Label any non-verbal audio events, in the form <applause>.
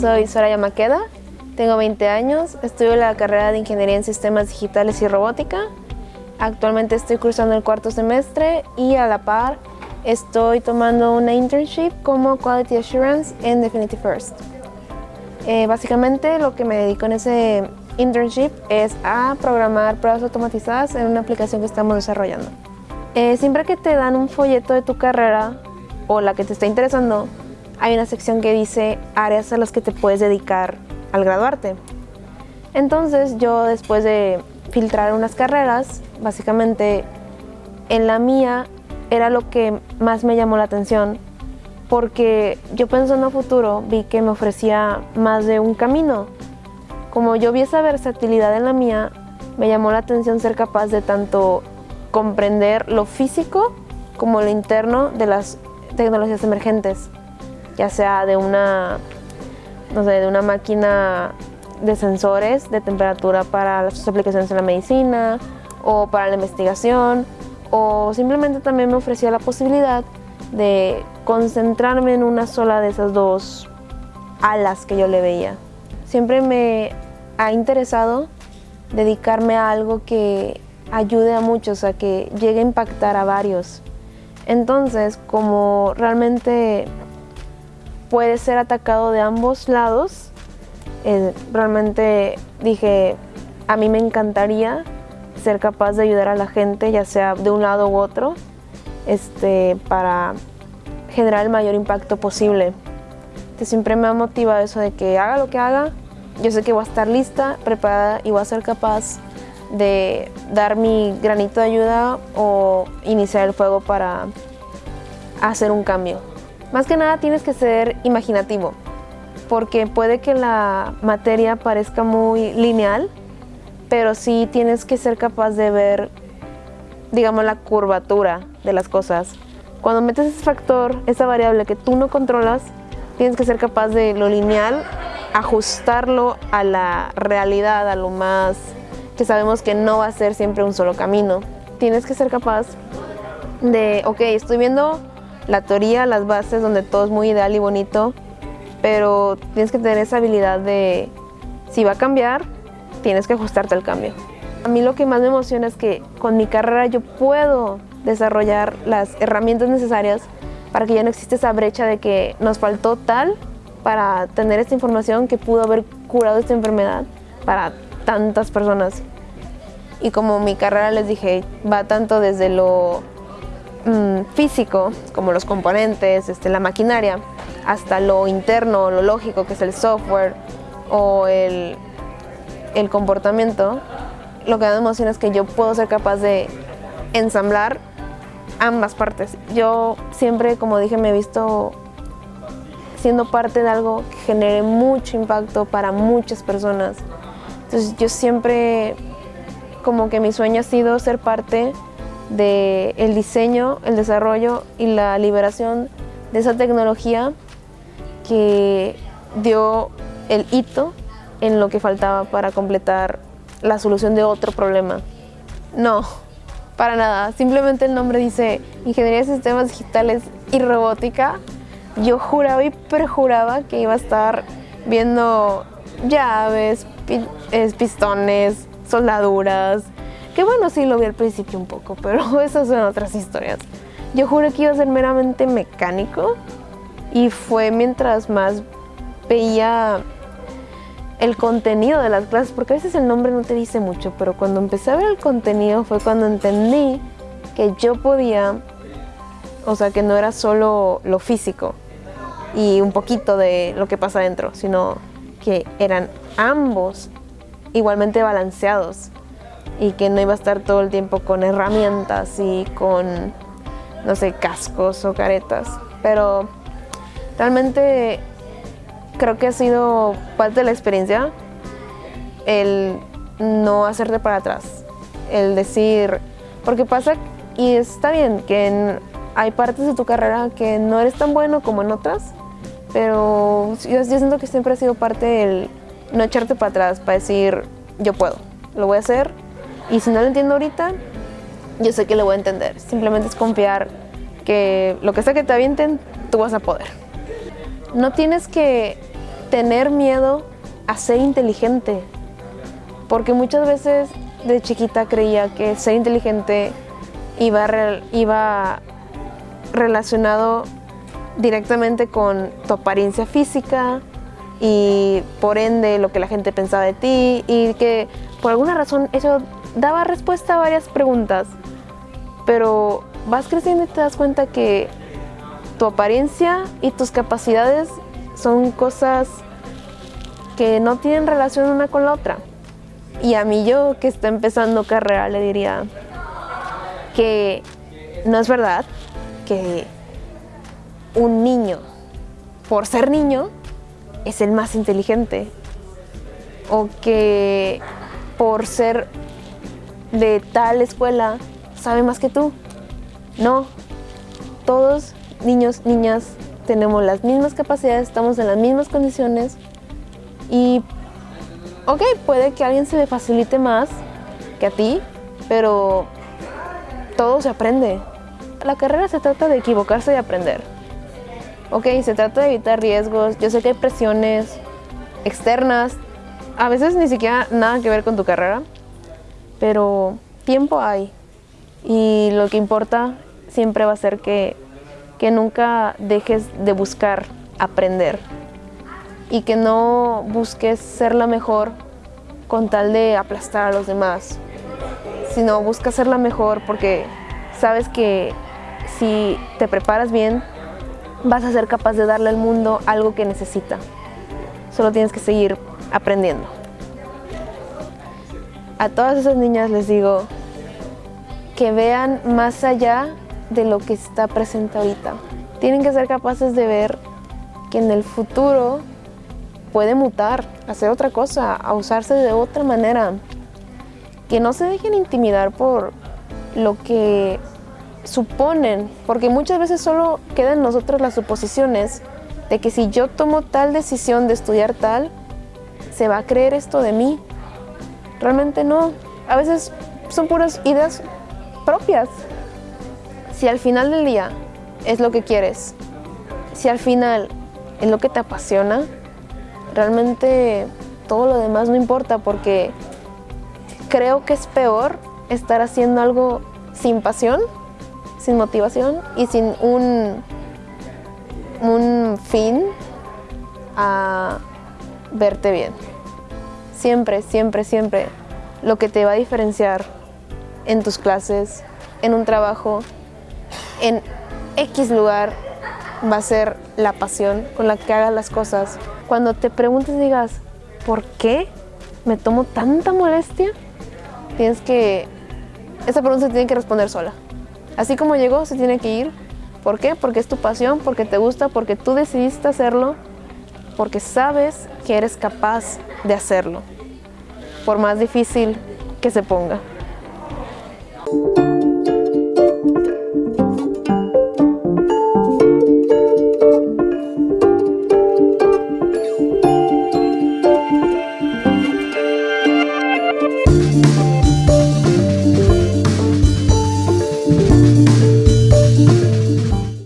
soy Soraya Maqueda, tengo 20 años, estudio la carrera de Ingeniería en Sistemas Digitales y Robótica. Actualmente estoy cursando el cuarto semestre y a la par estoy tomando una internship como Quality Assurance en Definitive First. Eh, básicamente lo que me dedico en ese internship es a programar pruebas automatizadas en una aplicación que estamos desarrollando. Eh, siempre que te dan un folleto de tu carrera o la que te está interesando, hay una sección que dice áreas a las que te puedes dedicar al graduarte. Entonces yo después de filtrar unas carreras, básicamente en la mía era lo que más me llamó la atención porque yo pensando en futuro vi que me ofrecía más de un camino. Como yo vi esa versatilidad en la mía, me llamó la atención ser capaz de tanto comprender lo físico como lo interno de las tecnologías emergentes ya sea de una, no sé, de una máquina de sensores de temperatura para sus aplicaciones en la medicina o para la investigación o simplemente también me ofrecía la posibilidad de concentrarme en una sola de esas dos alas que yo le veía. Siempre me ha interesado dedicarme a algo que ayude a muchos, a que llegue a impactar a varios. Entonces, como realmente puede ser atacado de ambos lados. Eh, realmente dije, a mí me encantaría ser capaz de ayudar a la gente, ya sea de un lado u otro, este, para generar el mayor impacto posible. siempre me ha motivado eso de que haga lo que haga, yo sé que voy a estar lista, preparada y voy a ser capaz de dar mi granito de ayuda o iniciar el fuego para hacer un cambio. Más que nada tienes que ser imaginativo, porque puede que la materia parezca muy lineal, pero sí tienes que ser capaz de ver, digamos, la curvatura de las cosas. Cuando metes ese factor, esa variable que tú no controlas, tienes que ser capaz de lo lineal, ajustarlo a la realidad, a lo más que sabemos que no va a ser siempre un solo camino. Tienes que ser capaz de, ok, estoy viendo la teoría, las bases, donde todo es muy ideal y bonito, pero tienes que tener esa habilidad de, si va a cambiar, tienes que ajustarte al cambio. A mí lo que más me emociona es que con mi carrera yo puedo desarrollar las herramientas necesarias para que ya no exista esa brecha de que nos faltó tal para tener esta información que pudo haber curado esta enfermedad para tantas personas. Y como mi carrera les dije, va tanto desde lo Mm, físico, como los componentes, este, la maquinaria, hasta lo interno, lo lógico, que es el software o el, el comportamiento, lo que me emociona es que yo puedo ser capaz de ensamblar ambas partes. Yo siempre, como dije, me he visto siendo parte de algo que genere mucho impacto para muchas personas. Entonces yo siempre, como que mi sueño ha sido ser parte del el diseño, el desarrollo y la liberación de esa tecnología que dio el hito en lo que faltaba para completar la solución de otro problema. No, para nada. Simplemente el nombre dice Ingeniería de Sistemas Digitales y Robótica. Yo juraba y perjuraba que iba a estar viendo llaves, pistones, soldaduras, que bueno, sí lo vi al principio un poco, pero <laughs> esas son otras historias. Yo juré que iba a ser meramente mecánico y fue mientras más veía el contenido de las clases, porque a veces el nombre no te dice mucho, pero cuando empecé a ver el contenido fue cuando entendí que yo podía, o sea, que no era solo lo físico y un poquito de lo que pasa adentro, sino que eran ambos igualmente balanceados y que no iba a estar todo el tiempo con herramientas y con, no sé, cascos o caretas. Pero realmente creo que ha sido parte de la experiencia el no hacerte para atrás, el decir, porque pasa y está bien que hay partes de tu carrera que no eres tan bueno como en otras, pero yo, yo siento que siempre ha sido parte el no echarte para atrás, para decir, yo puedo, lo voy a hacer y si no lo entiendo ahorita, yo sé que lo voy a entender. Simplemente es confiar que lo que sea que te avienten, tú vas a poder. No tienes que tener miedo a ser inteligente. Porque muchas veces de chiquita creía que ser inteligente iba, iba relacionado directamente con tu apariencia física y por ende lo que la gente pensaba de ti y que por alguna razón eso daba respuesta a varias preguntas. Pero vas creciendo y te das cuenta que tu apariencia y tus capacidades son cosas que no tienen relación una con la otra. Y a mí yo que está empezando carrera le diría que no es verdad que un niño, por ser niño, es el más inteligente. O que por ser de tal escuela sabe más que tú. No, todos niños, niñas, tenemos las mismas capacidades, estamos en las mismas condiciones y, ok, puede que alguien se le facilite más que a ti, pero todo se aprende. La carrera se trata de equivocarse y aprender. Ok, se trata de evitar riesgos, yo sé que hay presiones externas, a veces ni siquiera nada que ver con tu carrera, pero tiempo hay. Y lo que importa siempre va a ser que, que nunca dejes de buscar aprender y que no busques ser la mejor con tal de aplastar a los demás, sino busca ser la mejor porque sabes que si te preparas bien, vas a ser capaz de darle al mundo algo que necesita. Solo tienes que seguir aprendiendo. A todas esas niñas les digo que vean más allá de lo que está presente ahorita. Tienen que ser capaces de ver que en el futuro puede mutar, hacer otra cosa, a usarse de otra manera. Que no se dejen intimidar por lo que suponen, porque muchas veces solo quedan nosotros las suposiciones de que si yo tomo tal decisión de estudiar tal, se va a creer esto de mí. Realmente no. A veces son puras ideas propias. Si al final del día es lo que quieres, si al final es lo que te apasiona, realmente todo lo demás no importa porque creo que es peor estar haciendo algo sin pasión, sin motivación y sin un, un fin a verte bien. Siempre, siempre, siempre lo que te va a diferenciar en tus clases, en un trabajo, en X lugar va a ser la pasión con la que hagas las cosas. Cuando te preguntes digas, ¿por qué me tomo tanta molestia? Tienes que, esa pregunta se tiene que responder sola. Así como llegó, se tiene que ir. ¿Por qué? Porque es tu pasión, porque te gusta, porque tú decidiste hacerlo, porque sabes que eres capaz de hacerlo, por más difícil que se ponga.